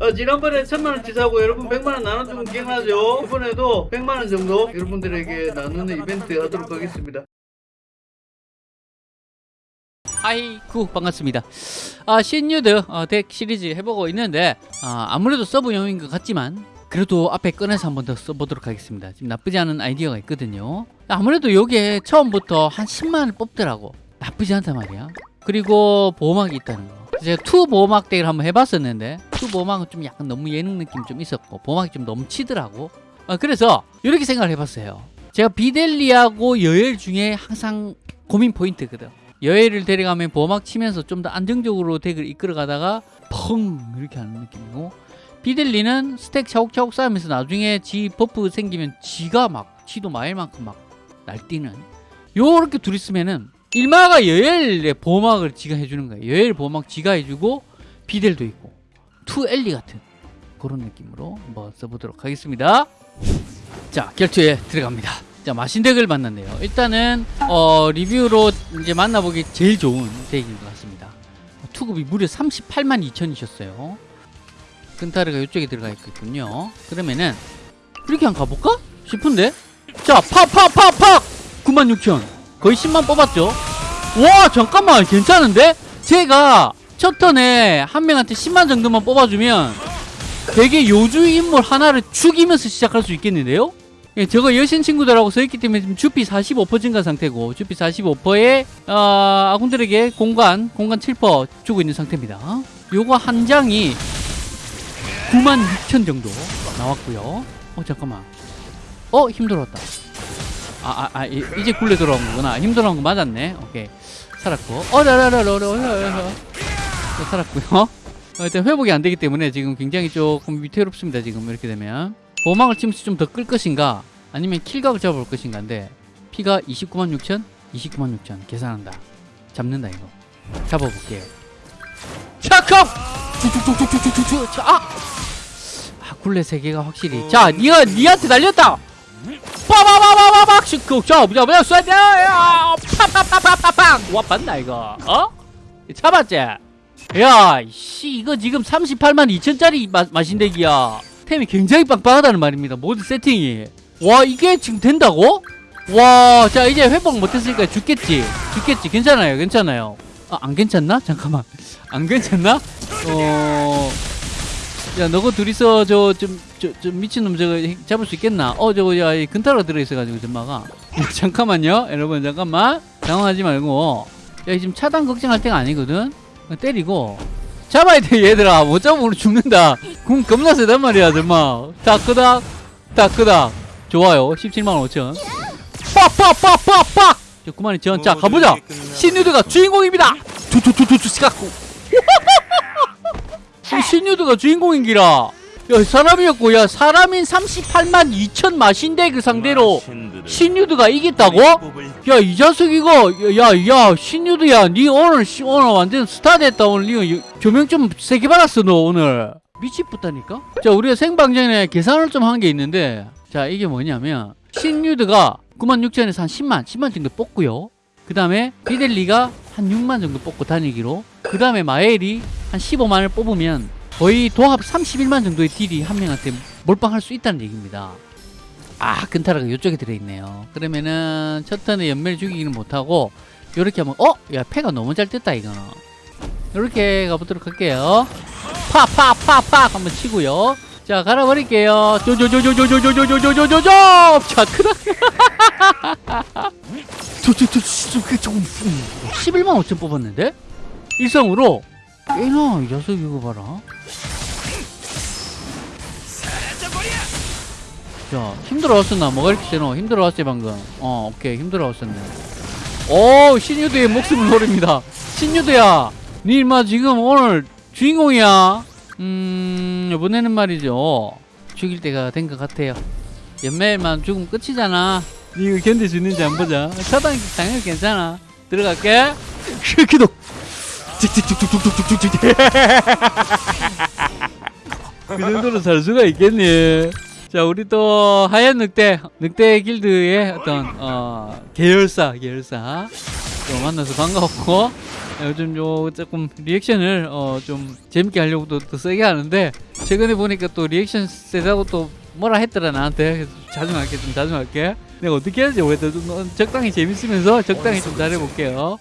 어, 지난번에 천만원 치 사고 여러분 백만원 나눠주면 기억나죠? 이번에도 백만원 정도 여러분들에게 나누는 이벤트 하도록 하겠습니다. 아이쿠 반갑습니다. 아 신유드 어, 덱 시리즈 해보고 있는데 아, 아무래도 서브용인 것 같지만 그래도 앞에 꺼내서 한 번 더 써보도록 하겠습니다. 지금 나쁘지 않은 아이디어가 있거든요. 아무래도 요게 처음부터 한 10만을 뽑더라고. 나쁘지 않단 말이야. 그리고 보호막이 있다는 거 제가 two 보호막 deck을 한번 해봤었는데 two 보호막은 좀 약간 너무 예능 느낌 좀 있었고 보호막이 좀 넘치더라고. 아, 그래서 이렇게 생각을 해봤어요. 제가 비델리하고 여엘 중에 항상 고민 포인트거든. 여엘을 데려가면 보호막 치면서 좀 더 안정적으로 deck을 이끌어가다가 펑! 이렇게 하는 느낌이고 비델리는 stack 차곡차곡 쌓으면서 나중에 지 buff 생기면 지가 막 지도 마일만큼 막 날뛰는. 요렇게 둘이 쓰면은 일마가 여엘의 보호막을 지가 해주는 거예요. 여엘 보호막 지가 해주고 비델도 있고 two 엘리 같은 그런 느낌으로 한번 써보도록 하겠습니다. 자 결투에 들어갑니다. 자 마신 deck을 만났네요. 일단은 어, 리뷰로 이제 만나보기 제일 좋은 deck인 것 같습니다. 투급이 무려 38만 2천이셨어요. 근타르가 이쪽에 들어가 있겠군요. 그러면은 이렇게 한번 가볼까? 싶은데? 자 팍팍팍팍! 9만 6천 거의 10만 뽑았죠? 와 잠깐만 괜찮은데? 제가 첫 턴에 한 명한테 10만 정도만 뽑아주면 되게 요주 인물 하나를 죽이면서 시작할 수 있겠는데요? 예, 저거 여신 친구들하고 서있기 때문에 지금 주피 45% 증가 상태고 주피 45%에 어, 아군들에게 공간 공간 7% 주고 있는 상태입니다. 요거 한 장이 9만 6천 정도 나왔고요. 어 잠깐만. 어 힘들었다 아, 아, 아 이- 이제 굴레 돌아온 거구나. 힘들어온 거 맞았네. 오케이. 살았고. 어라라라라라라라. 살았고요. 어, 일단 회복이 안 되기 때문에 지금 굉장히 조금 위태롭습니다 지금 이렇게 되면. 보막을 치면서 좀 더 끌 것인가? 아니면 킬각을 잡아볼 것인가인데 피가 29만 6천? 29만 6천. 계산한다. 잡는다 이거. 잡아볼게요 차컵 쭉쭉쭉쭉쭉쭉쭉 자, 아! 아 굴레 세 개가 확실히. 자 니가 니한테 날렸다 빠바바바바박 슉 자, 뭐야 뭐야 쏴야 파파파파파팡 와 봤나 이거 어? 잡았지? 야, 씨, 이거 지금 38만 2천짜리 마신덱이야. 템이 굉장히 빵빵하다는 말입니다. 모든 세팅이. 와, 이게 지금 된다고? 와, 자, 이제 회복 못했으니까 죽겠지. 죽겠지. 괜찮아요, 괜찮아요. 아, 안 괜찮나? 잠깐만. 안 괜찮나? 어. 야, 너거 둘이서 저, 좀, 저, 좀 미친놈 저거 잡을 수 있겠나? 어, 저거, 야, 이 근타로가 들어있어가지고, 전마가. 야, 잠깐만요. 여러분, 잠깐만. 당황하지 말고. 야, 지금 차단 걱정할 때가 아니거든? 때리고 잡아야 돼 얘들아 못 잡으면 우리 죽는다 궁 겁나 세단 말이야 정말 다크닥 다크닥 좋아요 17만 5천 빡빡빡빡빡 자 그만이 전자 가보자 신유드가 주인공입니다 투투투투투 시각고 신유드가 주인공인기라. 야 사람이었고 야 사람인 38만 2천 마신덱 그 상대로 신유드가 이겼다고? 야 이 자식 이거 야야 신유드야 니 오늘 씨, 오늘 완전 스타 됐다. 오늘 니 조명 좀 세게 받았어 너 오늘. 미치겠다니까? 자 우리가 생방 전에 계산을 좀 한 게 있는데 자 이게 뭐냐면 신유드가 9만 6천에서 한 10만 10만 정도 뽑고요. 그 다음에 비델리가 한 6만 정도 뽑고 다니기로. 그 다음에 마엘이 한 15만을 뽑으면 거의 도합 31만 정도의 딜이 한 명한테 몰빵할 수 있다는 얘기입니다 아 근타라가 이쪽에 들어있네요 그러면은 첫 턴에 연멸 죽이기는 못하고 요렇게 하면 어? 야 패가 너무 잘 떴다 이거는 요렇게 가보도록 할게요 팍팍팍팍 한번 치고요 자 갈아버릴게요 조조조조조조조조조조조조 자 크다 11만 5천 뽑았는데 일성으로 꽤나 이 녀석 이거 봐라. 자 힘들어왔었나? 뭐가 이렇게 세노? 힘들어왔지 방금. 어 오케이. 힘들어왔었네. 오 신유드의 목숨을 노립니다. 신유드야 니 인마 지금 오늘 주인공이야. 음 이번에는 말이죠. 죽일 때가 된 것 같아요. 연매만 죽으면 끝이잖아. 니 이거 견딜 수 있는지 안 보자. 차단 당연히 괜찮아. 들어갈게. 기독 찍찍찍찍찍찍찍찍 그 정도로 살 수가 있겠니? 자 우리 또 하얀 늑대 늑대 길드의 어떤 어 계열사 계열사. 또 만나서 반가웠고 요즘 요 조금 리액션을 어 좀 재밌게 하려고 또, 또 세게 하는데 최근에 보니까 또 리액션 세다고 또 뭐라 했더라 나한테. 자중할게 좀 자중할게. 내가 어떻게 해야지 오해도 좀 적당히 재밌으면서 적당히 좀 잘해볼게요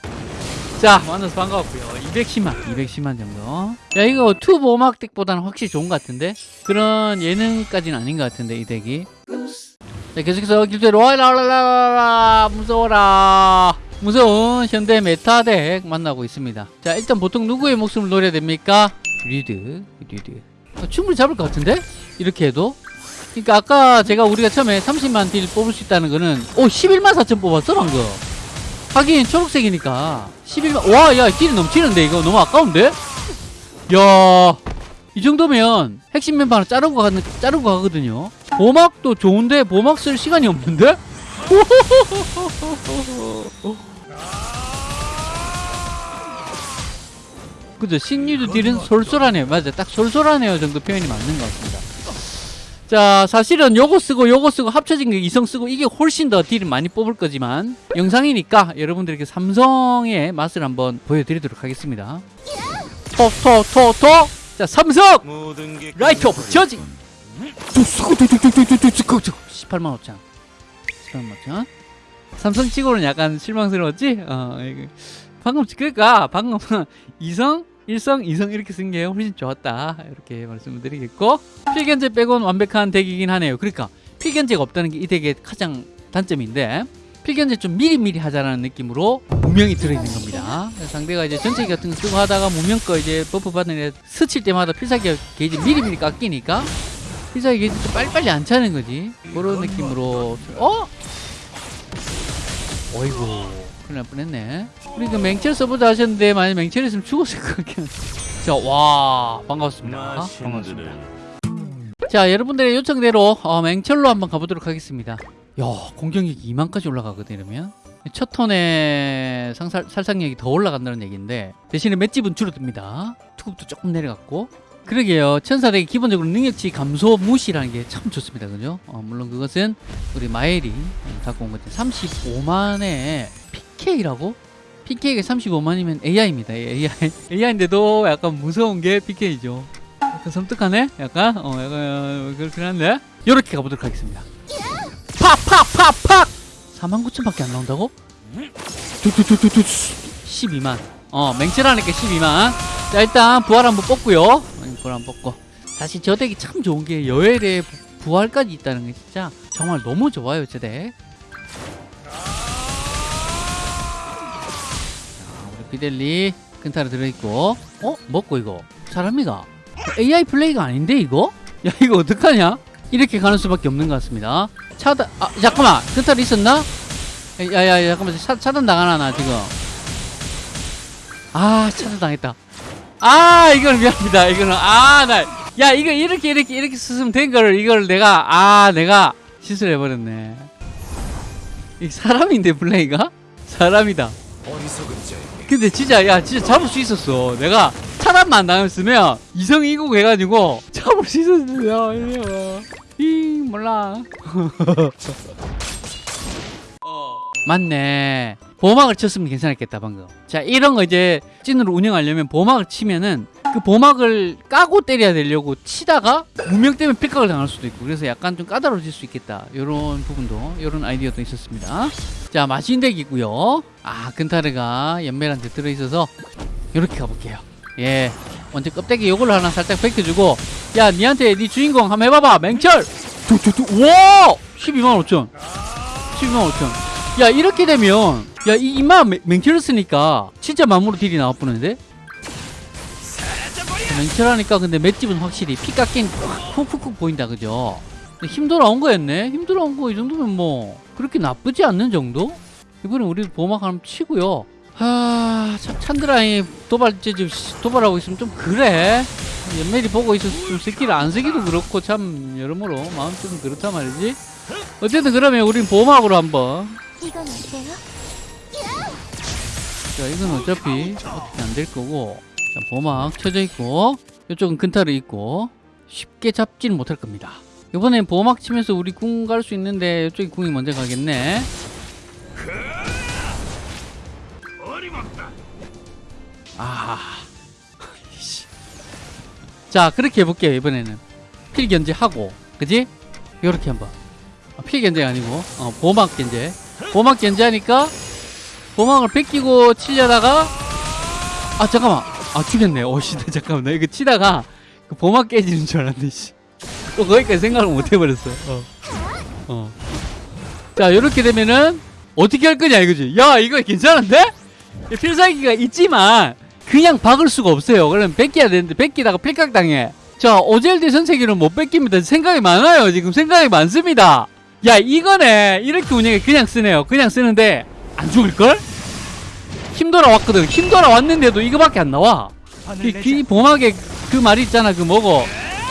자 만나서 반가웠고요. 210만 210만 정도. 야 이거 투보 음악 덱보다는 확실히 좋은 것 같은데? 그런 예능까지는 아닌 것 같은데 이 덱이? 자 계속해서 길대로 와라라라라 무서워라. 무서운 현대 메타 덱 만나고 있습니다. 자 일단 보통 누구의 목숨을 노려야 됩니까? 리드 리드. 어, 충분히 잡을 것 같은데? 이렇게 해도? 그러니까 아까 제가 우리가 처음에 30만 딜 뽑을 수 있다는 거는 오 11만 4천 뽑았어 방금 하긴 초록색이니까 11만 와야 딜이 넘치는데 이거 너무 아까운데? 야 이 정도면 핵심 멤버 하나 자르고 가는 자르고 가거든요. 보막도 좋은데 보막 쓸 시간이 없는데? 그죠? 신유도 딜은 솔솔하네요. 맞아, 딱 솔솔하네요 정도 표현이 맞는 것 같습니다. 자, 사실은 요거 쓰고 요거 쓰고 합쳐진 게 이성 쓰고 이게 훨씬 더 딜을 많이 뽑을 거지만 영상이니까 여러분들에게 삼성의 맛을 한번 보여드리도록 하겠습니다. 토, 토, 토, 토! 자, 삼성! Light of Judge! 18만 5천 18만 5천 삼성 치고는 약간 실망스러웠지? 어. 방금 그러니까 방금 이성, 일성, 이성 이렇게 쓴 게 훨씬 좋았다 이렇게 말씀을 드리겠고 필견제 빼곤 완벽한 deck이긴 하네요 그러니까 필견제가 없다는 게 이 deck의 가장 단점인데 필견제 좀 미리미리 하자라는 느낌으로 무명이 들어있는 겁니다. 상대가 이제 전체 같은 거 쓰고 하다가 무명 거 이제 buff 받는 애 스칠 때마다 필살기 게이지 미리미리 깎이니까 필살기 게이지 좀 빨리빨리 안 차는 거지. 그런 느낌으로 어? 어이구 큰일 날 뻔했네. 우리 그 맹철 서버도 하셨는데 만약 맹철 있으면 죽었을 것 같긴 한데. 자, 와 반갑습니다. 반갑습니다. 자 여러분들의 요청대로 어, 맹철로 한번 가보도록 하겠습니다 야 공격력이 2만까지 올라가거든 이러면 첫 턴에 상살, 살상력이 더 올라간다는 얘기인데 대신에 맷집은 줄어듭니다 투급도 조금 내려갔고 그러게요 천사덱이 기본적으로 능력치 감소 무시라는 게 참 좋습니다 그죠 어, 물론 그것은 우리 마엘이 갖고 온 거지 35만의 PK라고? PK가 35만이면 AI입니다 AI AI인데도 약간 무서운 게 PK죠 약간 섬뜩하네? 약간? 어, 약간, 어, 그렇긴 한데? 요렇게 가보도록 하겠습니다. 팍! 팍! 팍! 팍! 49,000밖에 안 나온다고? 두두두두두 12만. 어, 맹철하니까 12만. 자, 일단 부활 한번 뽑고요. 어, 부활 한번 뽑고. 사실 저 덱이 참 좋은 게 여엘에 부- 부활까지 있다는 게 진짜 정말 너무 좋아요, 저 덱. 비델리 근타로 들어있고. 어? 먹고 이거. 사람이가. AI 플레이가 아닌데 이거? 야 이거 어떡하냐? 이렇게 가는 수밖에 없는 것 같습니다. 차단 아 잠깐만 근탈 있었나? 야야 잠깐만 차, 차단 당하나 나 지금. 아 차단 당했다. 아 이건 미안합니다. 이거는 아나 야 이거 이렇게 이렇게 이렇게 쓰면 된 거를 이걸 내가 아 내가 실수를 해버렸네. 이 사람인데 플레이가 사람이다. 근데 진짜 야 진짜 잡을 수 있었어. 내가 차단만 안 당했으면 이성 이국 해가지고 잡을 수 있었어요. 이 몰라. 맞네. 보막을 쳤으면 괜찮았겠다 방금. 자 이런 거 이제 찐으로 운영하려면 보막을 치면은 그 보막을 까고 때려야 되려고 치다가 무명 때문에 픽각을 당할 수도 있고 그래서 약간 좀 까다로워질 수 있겠다. 이런 부분도 이런 아이디어도 있었습니다. 자 마신덱이고요. 아 근타르가 연멜한테 들어있어서 이렇게 가볼게요. 예 먼저 껍데기 요걸로 하나 살짝 벗겨주고 야 니한테 니 주인공 한번 해봐봐. 맹철! 와 12만 5천. 12만 5천. 야 이렇게 되면 야 이 이마 맹철을 쓰니까 진짜 마무로 딜이 나와보는데 맹철하니까 근데 맷집은 확실히 피 깎인 훅훅훅 보인다 그죠? 힘 돌아온 거였네? 힘 돌아온 거 이 정도면 뭐 그렇게 나쁘지 않는 정도? 이번에 우리 보막 한번 치고요. 하... 참 찬드라이 도발제 좀 씨, 도발하고 있으면 좀 그래. 연멜이 보고 있어서 좀 스킬 안 쓰기도 그렇고 참 여러모로 마음 좀 그렇단 말이지. 어쨌든 그러면 우린 보막으로 한번. 이건 어때요? 자 이건 어차피 어떻게 안 될 거고 자 보막 쳐져 있고 이쪽은 근타르 있고 쉽게 잡지는 못할 겁니다 이번엔 보막 치면서 우리 궁 갈 수 있는데 이쪽이 궁이 먼저 가겠네 아. 자, 그렇게 해볼게요, 이번에는. 필 견제하고, 그지? 요렇게 한번. 아, 필 견제가 아니고, 어, 보막 견제. 보막 견제하니까, 보막을 뺏기고 치려다가, 아, 잠깐만. 아, 죽였네. 오, 씨, 나 잠깐만. 나 이거 치다가, 그 보막 깨지는 줄 알았는데, 씨. 또 거기까지 생각을 못 해버렸어. 어. 어. 자, 요렇게 되면은, 어떻게 할 거냐, 이거지? 야, 이거 괜찮은데? 필살기가 있지만 그냥 박을 수가 없어요. 그럼 뺏겨야 되는데 뺏기다가 필각당해. 자 오젤드 선세기는 못 뺏깁니다. 생각이 많아요. 지금 생각이 많습니다. 야 이거네 이렇게 운영해 그냥 쓰네요. 그냥 쓰는데 안 죽을걸? 힘 돌아 왔거든. 힘 돌아 왔는데도 이거밖에 안 나와. 이, 이 보막에 그 말이 있잖아. 그 뭐고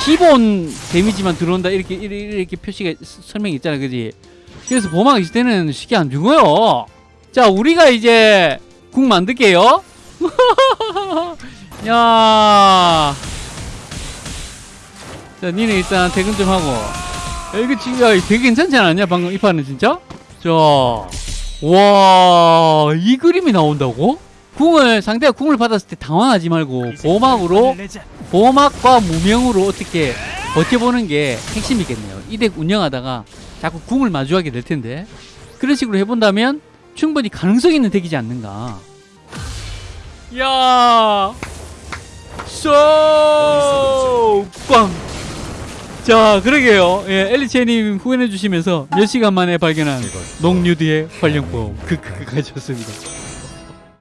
기본 데미지만 들어온다 이렇게 이렇게, 이렇게 표시가 스- 설명이 있잖아. 그지? 그래서 보막 있을 때는 쉽게 안 죽어요. 자 우리가 이제 국 만들게요. 야. 자, 니네 일단 퇴근 좀 하고. 야, 이거 진짜 되게 괜찮지 않았냐? 방금 이 판은 진짜? 자. 와, 이 그림이 나온다고? 궁을, 상대가 궁을 받았을 때 당황하지 말고 보막으로, 보막과 무명으로 어떻게 버텨보는 게 핵심이겠네요. 이 덱 운영하다가 자꾸 궁을 마주하게 될 텐데. 그런 식으로 해본다면 충분히 가능성 있는 덱이지 않는가. 야! 쏘! 꽝! 자, 그러게요. 예, 엘리체님 후원해주시면서 몇 시간 만에 발견한 농유디의 활용법. 그, 그, 그, 가졌습니다.